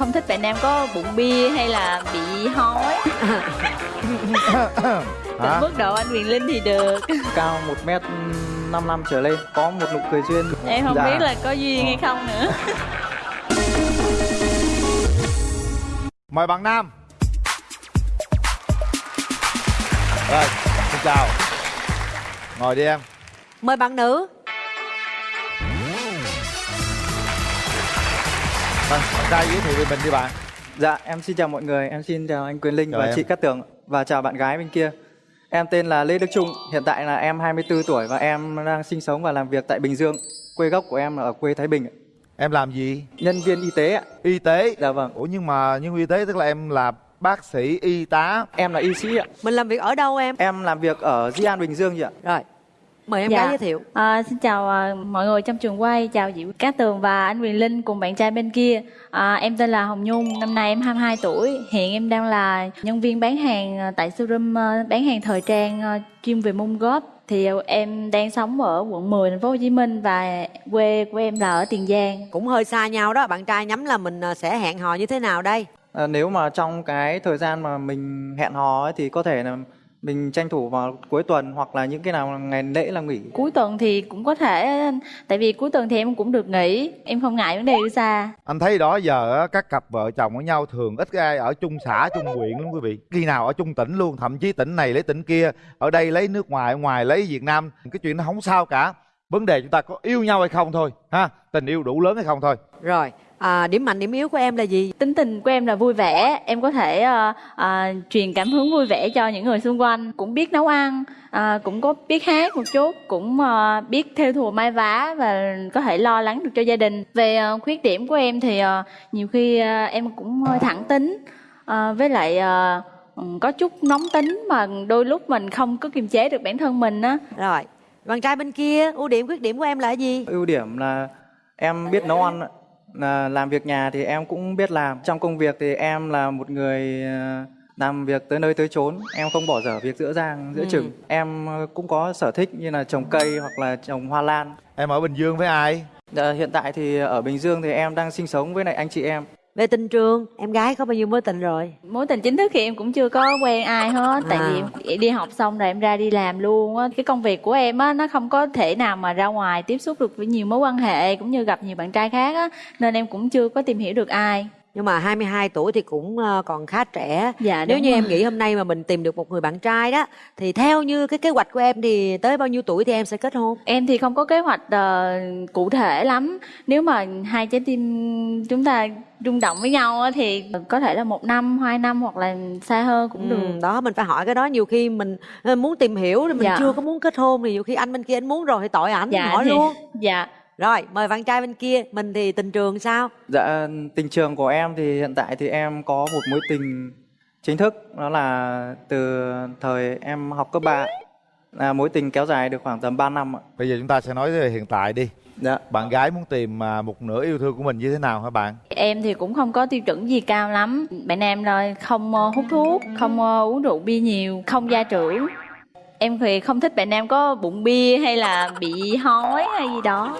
Không thích bạn nam có bụng bia hay là bị hói? Hả? mức độ anh Quyền Linh thì được. Cao 1 m 55 trở lên có một nụ cười duyên. Em không Dạ. biết là có duyên hay không nữa. Mời bạn nam. Rồi xin chào. Ngồi đi em. Mời bạn nữ. Vâng, bạn trai giới thiệu về mình đi bạn dạ em xin chào mọi người. Em xin chào anh Quyền Linh Chào và em. chị Cát Tường. Và chào bạn gái bên kia. Em tên là Lê Đức Trung. Hiện tại là em 24 tuổi và em đang sinh sống và làm việc tại Bình Dương. Quê gốc của em là ở quê Thái Bình. Ạ. em làm gì? Nhân viên y tế ạ. Y tế? Dạ vâng. Ủa nhưng mà nhân viên y tế tức là em là bác sĩ y tá. Em là y sĩ ạ. Mình làm việc ở đâu em? em làm việc ở Di An Bình Dương chị ạ. Rồi. Mời em Dạ. gái giới thiệu. À, xin chào à, mọi người trong trường quay, chào Diệu Cát Tường và anh Quyền Linh cùng bạn trai bên kia. À, em tên là Hồng Nhung, năm nay em 22 tuổi. Hiện em đang là nhân viên bán hàng à, tại showroom à, bán hàng thời trang à, chuyên về mông góp. Thì à, em đang sống ở quận 10 thành phố Hồ Chí Minh và quê của em là ở Tiền Giang. Cũng hơi xa nhau đó. Bạn trai nhắm là mình sẽ hẹn hò như thế nào đây? À, nếu mà trong cái thời gian mà mình hẹn hò ấy, thì có thể là mình tranh thủ vào cuối tuần hoặc là những cái nào ngày lễ là nghỉ Cuối tuần thì cũng có thể, tại vì cuối tuần thì em cũng được nghỉ, em không ngại vấn đề đi xa. anh thấy đó giờ á, các cặp vợ chồng với nhau thường ít ai ở chung xã chung huyện lắm quý vị khi nào ở chung tỉnh luôn thậm chí tỉnh này lấy tỉnh kia ở đây lấy nước ngoài ở ngoài lấy việt nam cái chuyện nó không sao cả vấn đề chúng ta có yêu nhau hay không thôi ha tình yêu đủ lớn hay không thôi Rồi. À, điểm mạnh điểm yếu của em là gì? tính tình của em là vui vẻ em có thể ờ, ờ, truyền cảm hứng vui vẻ cho những người xung quanh cũng biết nấu ăn ờ, cũng có biết hát một chút cũng ờ, biết theo thùa mai vá và có thể lo lắng được cho gia đình về ờ, khuyết điểm của em thì ờ, nhiều khi ờ, em cũng hơi thẳng tính Ờ, với lại ừ, có chút nóng tính mà đôi lúc mình không có kiềm chế được bản thân mình á Rồi. Bạn trai bên kia, ưu điểm khuyết điểm của em là gì? ưu điểm là em biết nấu ăn là làm việc nhà thì em cũng biết làm. Trong công việc thì em là một người ờ, làm việc tới nơi tới chốn. Em không bỏ dở việc giữa giang giữa Ừ. chừng. Em ờ, cũng có sở thích như là trồng cây hoặc là trồng hoa lan. Em ở bình dương với ai? Ờ, hiện tại thì ở bình dương thì em đang sinh sống với lại anh chị em Về tình trường, em gái có bao nhiêu mối tình rồi? mối tình chính thức thì em cũng chưa có quen ai hết tại À. vì em đi học xong rồi em ra đi làm luôn á cái công việc của em á nó không có thể nào mà ra ngoài tiếp xúc được với nhiều mối quan hệ cũng như gặp nhiều bạn trai khác á nên em cũng chưa có tìm hiểu được ai Nhưng mà 22 tuổi thì cũng ờ, còn khá trẻ. dạ Nếu như rồi. em nghĩ hôm nay mà mình tìm được một người bạn trai đó thì theo như cái kế hoạch của em thì tới bao nhiêu tuổi thì em sẽ kết hôn? em thì không có kế hoạch ờ, cụ thể lắm nếu mà hai trái tim chúng ta rung động với nhau á, thì có thể là một năm hai năm hoặc là xa hơn cũng được Ừ, đó mình phải hỏi cái đó nhiều khi mình ờ, muốn tìm hiểu thì mình Dạ. chưa có muốn kết hôn thì nhiều khi anh bên kia anh muốn rồi thì tội ảnh dạ hỏi thì- luôn dạ rồi mời bạn trai bên kia mình thì tình trường sao? Dạ tình trường của em thì hiện tại thì em có một mối tình chính thức. Đó là từ thời em học cấp 3 là mối tình kéo dài được khoảng tầm 3 năm ạ. Bây giờ chúng ta sẽ nói về hiện tại đi. Dạ. Bạn gái muốn tìm à, một nửa yêu thương của mình như thế nào hả bạn? Em thì cũng không có tiêu chuẩn gì cao lắm. Bạn em là không ờ, hút thuốc, không ờ, uống rượu bia nhiều, không gia trưởng. Em thì không thích bạn nam có bụng bia hay là bị hói hay gì đó.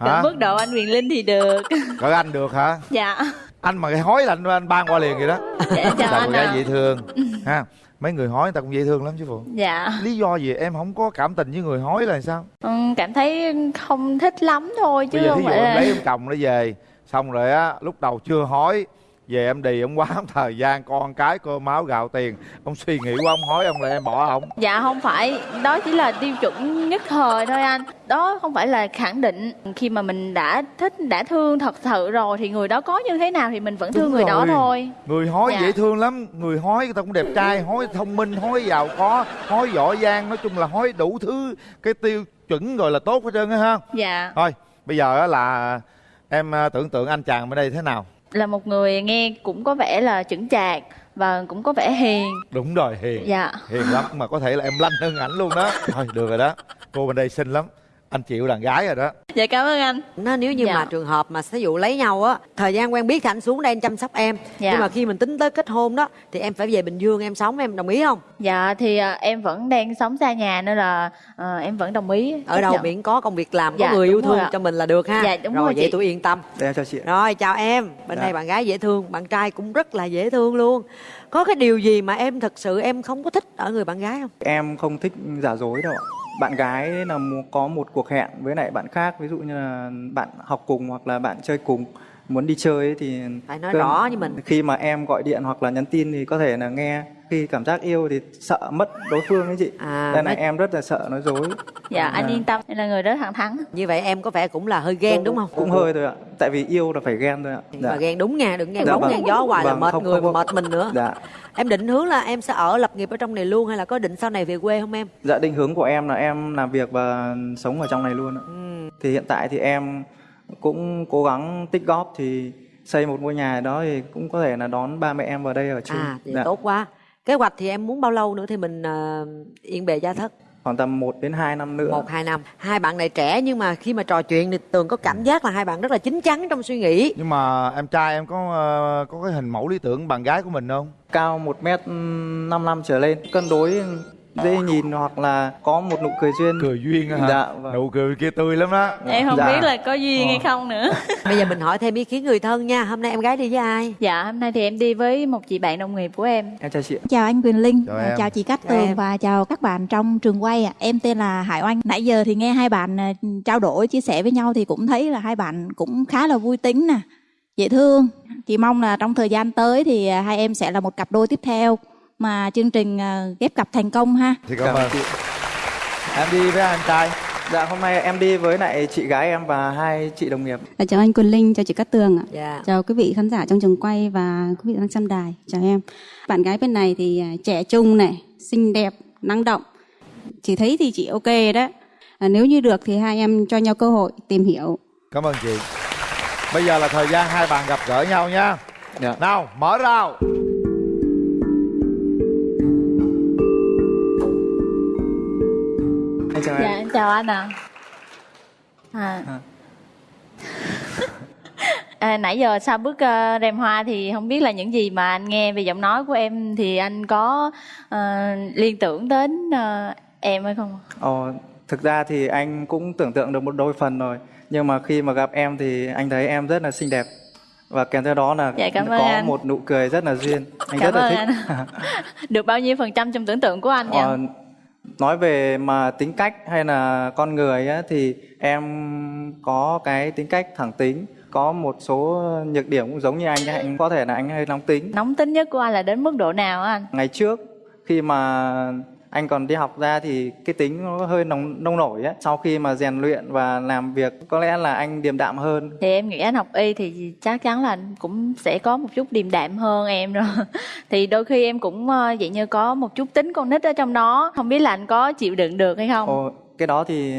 Hả mức độ anh Quyền Linh thì được. cỡ anh được hả Dạ. anh mà cái hói là anh, anh ban qua liền vậy đó Dạ chào là anh cô gái dễ thương ha mấy người hói người ta cũng dễ thương lắm chứ phụ Dạ. lý do gì em không có cảm tình với người hói là sao Ừ, cảm thấy không thích lắm thôi chứ bây giờ không thí dụ phải em là... lấy ông chồng nó về xong rồi á lúc đầu chưa hói về em đi ông quá thời gian con cái cơm máu gạo tiền. Ông suy nghĩ quá ông hói ông là em bỏ ông. Dạ không phải, đó chỉ là tiêu chuẩn nhất thời thôi anh. Đó không phải là khẳng định. Khi mà mình đã thích, đã thương thật sự rồi Thì người đó có như thế nào thì mình vẫn thương Đúng người đó rồi. thôi. Người hói Dạ. dễ thương lắm. Người hói người ta cũng đẹp trai hói thông minh hói giàu có hói giỏi giang nói chung là hói đủ thứ cái tiêu chuẩn rồi là tốt hết trơn á ha. Dạ. Thôi bây giờ á là em à, tưởng tượng anh chàng bên đây thế nào là một người nghe cũng có vẻ là chững chạc và cũng có vẻ hiền. Đúng rồi hiền. Dạ. Hiền lắm mà có thể là em lanh hơn ảnh luôn đó. Thôi được rồi đó. Cô bên đây xinh lắm anh chịu đàn gái rồi đó. Dạ cảm ơn anh. Nó nếu như Dạ. mà trường hợp mà ví dụ lấy nhau á thời gian quen biết thì anh xuống đây anh chăm sóc em. Dạ. nhưng mà khi mình tính tới kết hôn đó thì em phải về bình dương em sống em đồng ý không? Dạ thì à, em vẫn đang sống xa nhà nên là à, em vẫn đồng ý ở đâu nhận. miễn có công việc làm có Dạ, người yêu thương cho mình là được ha. Dạ, đúng rồi rồi vậy chị. tôi yên tâm. Để em chào chị rồi chào em. Bên Dạ. đây bạn gái dễ thương bạn trai cũng rất là dễ thương luôn. Có cái điều gì mà em thật sự em không có thích ở người bạn gái không? Em không thích giả dối đâu ạ bạn gái là có một cuộc hẹn với lại bạn khác, ví dụ như là bạn học cùng hoặc là bạn chơi cùng muốn đi chơi ấy thì phải nói cơn- rõ với mình. khi mà em gọi điện hoặc là nhắn tin thì có thể là nghe. Khi cảm giác yêu thì sợ mất đối phương ấy chị. À, nên là nói- em rất là sợ nói dối. Dạ anh À. yên tâm em là người rất thẳng thắn. Như vậy em có vẻ cũng là hơi ghen đúng không? Cũng hơi thôi ạ. Tại vì yêu là phải ghen thôi ạ. Mà ghen đúng nha đừng ghen Dạ bóng vâng. ghen gió hoài là Vâng, mệt không- người không mệt mình nữa. Dạ. Em định hướng là em sẽ ở lập nghiệp ở trong này luôn hay là có định sau này về quê không em? Dạ định hướng của em là em làm việc và sống ở trong này luôn ạ. Ừ. thì hiện tại thì em cũng cố gắng tích góp thì xây một ngôi nhà đó thì cũng có thể là đón ba mẹ em vào đây ở chung. À thì Dạ. tốt quá. Kế hoạch thì em muốn bao lâu nữa thì mình ờ, yên bề gia thất? Khoảng tầm 1 đến 2 năm nữa. Một hai năm. Hai bạn này trẻ nhưng mà khi mà trò chuyện thì tường có cảm giác là hai bạn rất là chín chắn trong suy nghĩ. Nhưng mà em trai em có ờ, có cái hình mẫu lý tưởng bạn gái của mình không? Cao 1 mét 5 năm trở lên cân đối dễ nhìn hoặc là có một nụ cười duyên cười duyên hả Dạ, vâng. nụ cười kia tươi lắm đó em không Dạ. biết là có duyên hay Ờ. không nữa bây giờ mình hỏi thêm ý kiến người thân nha hôm nay em gái đi với ai dạ hôm nay thì em đi với một chị bạn đồng nghiệp của em em chào chị. Chào anh Quyền Linh, Chào em. chào chị Cát Tường em. và chào các bạn trong trường quay. ạ. Em tên là Hải Oanh. Nãy giờ thì nghe hai bạn à, trao đổi chia sẻ với nhau thì cũng thấy là hai bạn cũng khá là vui tính nè, dễ thương. Chị mong là trong thời gian tới thì à, hai em sẽ là một cặp đôi tiếp theo mà chương trình à, ghép cặp thành công ha. thì cảm Cảm ơn chị. em đi với anh trai dạ hôm nay em đi với lại chị gái em và hai chị đồng nghiệp À, Chào anh Quyền Linh, chào chị Cát Tường ạ. dạ Chào quý vị khán giả trong trường quay và quý vị đang xem đài. Chào em. Bạn gái bên này thì à, trẻ trung này, xinh đẹp, năng động. Chị thấy thì chị ok đó. À, nếu như được thì hai em cho nhau cơ hội tìm hiểu. cảm ơn chị bây giờ là thời gian hai bạn gặp gỡ nhau nha dạ. nào mở rào em chào dạ em chào anh ạ à. À. À, nãy giờ sau bước uh, rèm hoa thì không biết là những gì mà anh nghe về giọng nói của em thì anh có ờ, liên tưởng đến ờ, em hay không? Ồ, thực ra thì anh cũng tưởng tượng được một đôi phần rồi nhưng mà khi mà gặp em thì anh thấy em rất là xinh đẹp và kèm theo đó là Dạ, cảm có anh. một nụ cười rất là duyên anh Cảm rất là thích anh. Được bao nhiêu phần trăm trong tưởng tượng của anh vậy? Ờ, nói về mà tính cách hay là con người á, thì em có cái tính cách thẳng tính có một số nhược điểm cũng giống như anh ấy. anh có thể là anh hơi nóng tính Nóng tính nhất của anh là đến mức độ nào á anh? ngày trước khi mà anh còn đi học ra thì cái tính nó hơi nóng nông nổi á sau khi mà rèn luyện và làm việc có lẽ là anh điềm đạm hơn Thì em nghĩ anh học y thì chắc chắn là anh cũng sẽ có một chút điềm đạm hơn em rồi. Thì đôi khi em cũng ờ, vậy như có một chút tính con nít ở trong đó. Không biết là anh có chịu đựng được hay không? Ồ, cái đó thì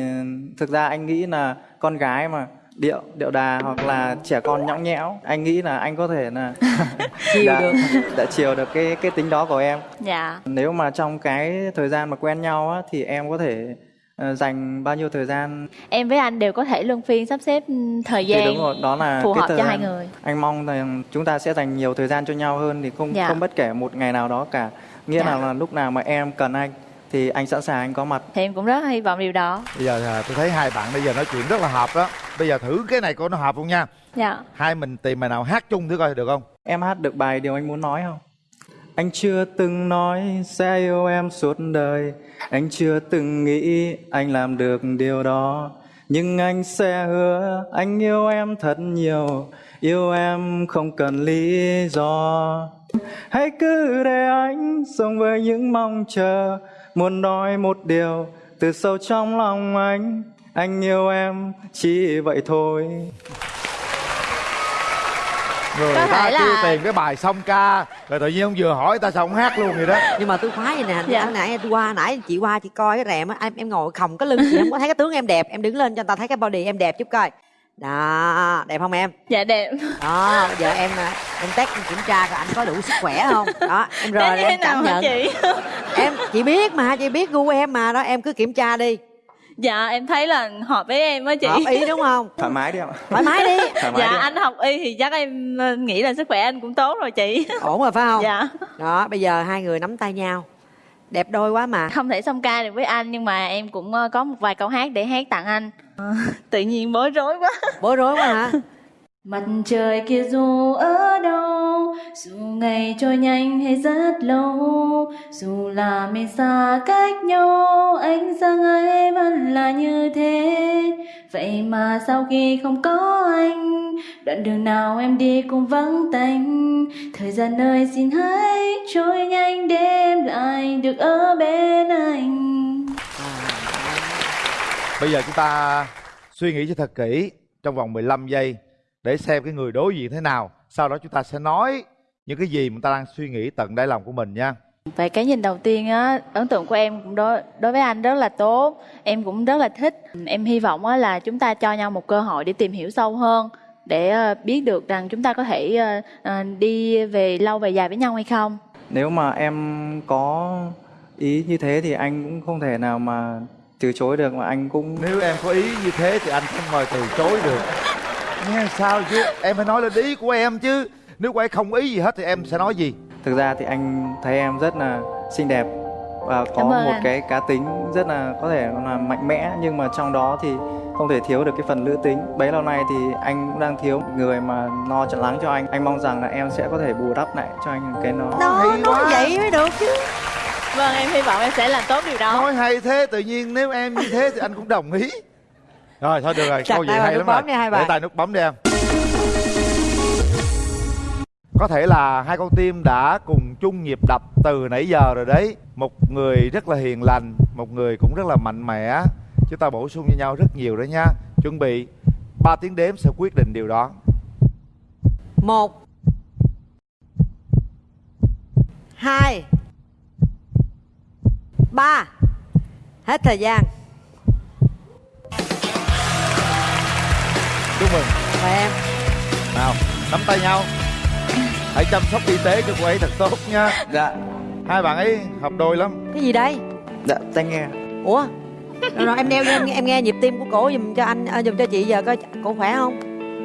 thực ra anh nghĩ là con gái mà điệu điệu đà hoặc là trẻ con nhõng nhẽo anh nghĩ là anh có thể là chiều đã, được đã chiều được cái cái tính đó của em Dạ. nếu mà trong cái thời gian mà quen nhau á thì em có thể ờ, dành bao nhiêu thời gian Em với anh đều có thể luân phiên sắp xếp ừ, thời thì gian đúng rồi đó là phù cái hợp thời cho hai người. anh mong rằng chúng ta sẽ dành nhiều thời gian cho nhau hơn thì không Dạ. không bất kể một ngày nào đó cả nghĩa Dạ. là, là lúc nào mà em cần anh thì anh sẵn sàng anh có mặt Thì em cũng rất hy vọng điều đó. bây giờ à, tôi thấy hai bạn bây giờ nói chuyện rất là hợp đó bây giờ thử cái này coi nó hợp không nha. Dạ. hai mình tìm bài nào hát chung thử coi được không? Em hát được bài điều anh muốn nói không? Anh chưa từng nói sẽ yêu em suốt đời. Anh chưa từng nghĩ anh làm được điều đó. Nhưng anh sẽ hứa anh yêu em thật nhiều. Yêu em không cần lý do. Hãy cứ để anh sống với những mong chờ. Muốn nói một điều từ sâu trong lòng anh Anh yêu em chỉ vậy thôi người Có ta là- kêu tìm cái bài xong ca rồi tự nhiên ông vừa hỏi ta sao không hát luôn vậy đó nhưng mà tôi khoái vậy nè Dạ. dạ. nãy tôi qua nãy chị qua chị coi cái rèm á em em ngồi khòng cái lưng chị không có thấy cái tướng em đẹp em đứng lên cho người ta thấy cái body em đẹp chút coi đó đẹp không em Dạ đẹp. đó giờ em à, em test em kiểm tra coi anh có đủ sức khỏe không đó em rồi em cảm nhận chị? em chị biết mà chị biết gu em mà đó em cứ kiểm tra đi dạ em thấy là hợp với em á chị. Hợp ý đúng không? Thoải mái đi ạ. Thoải mái đi. Thoải mái dạ đi anh học y thì chắc em ờ, nghĩ là sức khỏe anh cũng tốt rồi chị. Ổn rồi phải không? Dạ. Đó bây giờ hai người nắm tay nhau. Đẹp đôi quá mà. Không thể song ca được với anh nhưng mà em cũng ờ, có một vài câu hát để hát tặng anh. Ờ, tự nhiên bối rối quá. Bối rối quá hả? Mặt trời kia dù ở đâu dù ngày trôi nhanh hay rất lâu, Dù là mình xa cách nhau anh rằng ấy vẫn là như thế. Vậy mà sau khi không có anh, Đoạn đường nào em đi cũng vắng tanh. Thời gian ơi xin hãy trôi nhanh để em lại được ở bên anh. À, bây giờ chúng ta suy nghĩ cho thật kỹ trong vòng 15 giây để xem cái người đối diện thế nào. Sau đó chúng ta sẽ nói những cái gì mà ta đang suy nghĩ tận đáy lòng của mình nha. Về cái nhìn đầu tiên á, ấn tượng của em cũng đối đối với anh rất là tốt. Em cũng rất là thích. Em hy vọng á là chúng ta cho nhau một cơ hội để tìm hiểu sâu hơn để ờ, biết được rằng chúng ta có thể ờ, ờ, đi về lâu về dài với nhau hay không. nếu mà em có ý như thế thì anh cũng không thể nào mà từ chối được mà anh cũng Nếu em có ý như thế thì anh không mời từ chối được. Nghe sao chứ? Em phải nói lên ý của em chứ. Nếu em không ý gì hết thì em sẽ nói gì? thực ra thì anh thấy em rất là xinh đẹp và có một anh. cái cá tính rất là có thể là mạnh mẽ nhưng mà trong đó thì không thể thiếu được cái phần nữ tính bấy lâu nay thì anh cũng đang thiếu một người mà lo trận lắng cho anh anh mong rằng là em sẽ có thể bù đắp lại cho anh cái nó đó hay nói quá. vậy mới được chứ Vâng, em hy vọng em sẽ làm tốt điều đó. Nói hay thế tự nhiên nếu em như thế thì anh cũng đồng ý. Rồi thôi được rồi, Chặt câu vậy hay lắm bấm rồi. hai bạn. Để tay nút bấm đi em. Có thể là hai con tim đã cùng chung nhịp đập từ nãy giờ rồi đấy. Một người rất là hiền lành, một người cũng rất là mạnh mẽ. Chúng ta bổ sung cho nhau rất nhiều đó nha. Chuẩn bị 3 tiếng đếm sẽ quyết định điều đó. một hai ba hết thời gian Chúc mừng. mời em. Nào, nắm tay nhau. Hãy chăm sóc y tế cho cô ấy thật tốt nha. dạ. Hai bạn ấy hợp đôi lắm. cái gì đây? Dạ tai nghe. Ủa? Rồi, rồi em đeo cho em, em nghe nhịp tim của cổ giùm cho anh à, giùm cho chị giờ coi cổ khỏe không?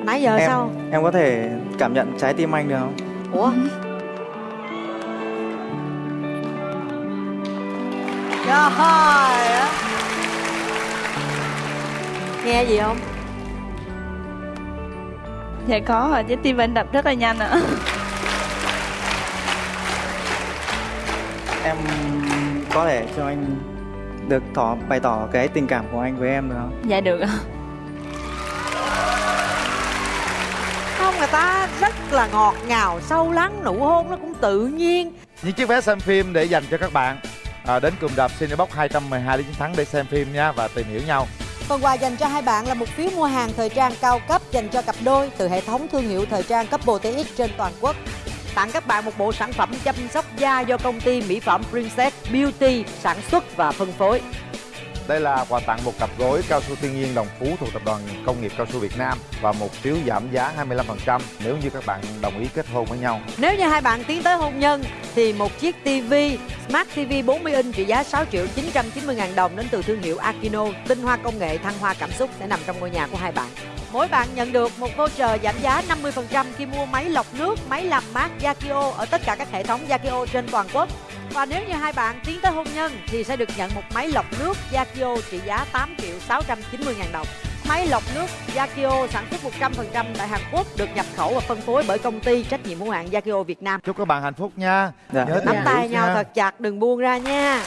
Nãy giờ em sao? em có thể cảm nhận trái tim anh được không? Ủa? Trời ơi. Nghe gì không Dạ có rồi, trái tim anh đập rất là nhanh ạ. em có thể cho anh được tỏ bày tỏ cái tình cảm của anh với em được không Dạ được ạ. không người ta rất là ngọt ngào sâu lắng nụ hôn nó cũng tự nhiên những chiếc vé xem phim để dành cho các bạn à, đến cùng đạp Cinebox 212 lý chiến thắng để xem phim nha và tìm hiểu nhau Phần quà dành cho hai bạn là một phiếu mua hàng thời trang cao cấp dành cho cặp đôi từ hệ thống thương hiệu thời trang cấp TX trên toàn quốc. Tặng các bạn một bộ sản phẩm chăm sóc da do công ty mỹ phẩm Princess Beauty sản xuất và phân phối đây là quà tặng một cặp gối cao su thiên nhiên đồng phú thuộc tập đoàn công nghiệp cao su Việt Nam và một phiếu giảm giá 25% nếu như các bạn đồng ý kết hôn với nhau Nếu như hai bạn tiến tới hôn nhân thì một chiếc TV Smart TV 40 inch trị giá 6 triệu 990 ngàn đồng đến từ thương hiệu Akino tinh hoa công nghệ thăng hoa cảm xúc sẽ nằm trong ngôi nhà của hai bạn. Mỗi bạn nhận được một voucher giảm giá 50% khi mua máy lọc nước, máy làm mát Yakio ở tất cả các hệ thống Yakio trên toàn quốc. Và nếu như hai bạn tiến tới hôn nhân thì sẽ được nhận một máy lọc nước Yakio trị giá 8 triệu 690 ngàn đồng. Máy lọc nước Yakio sản xuất 100% tại Hàn Quốc được nhập khẩu và phân phối bởi công ty trách nhiệm hữu hạn Yakio Việt Nam. chúc các bạn hạnh phúc nha Dạ. nhớ Nắm tay nhau nha. thật chặt đừng buông ra nha.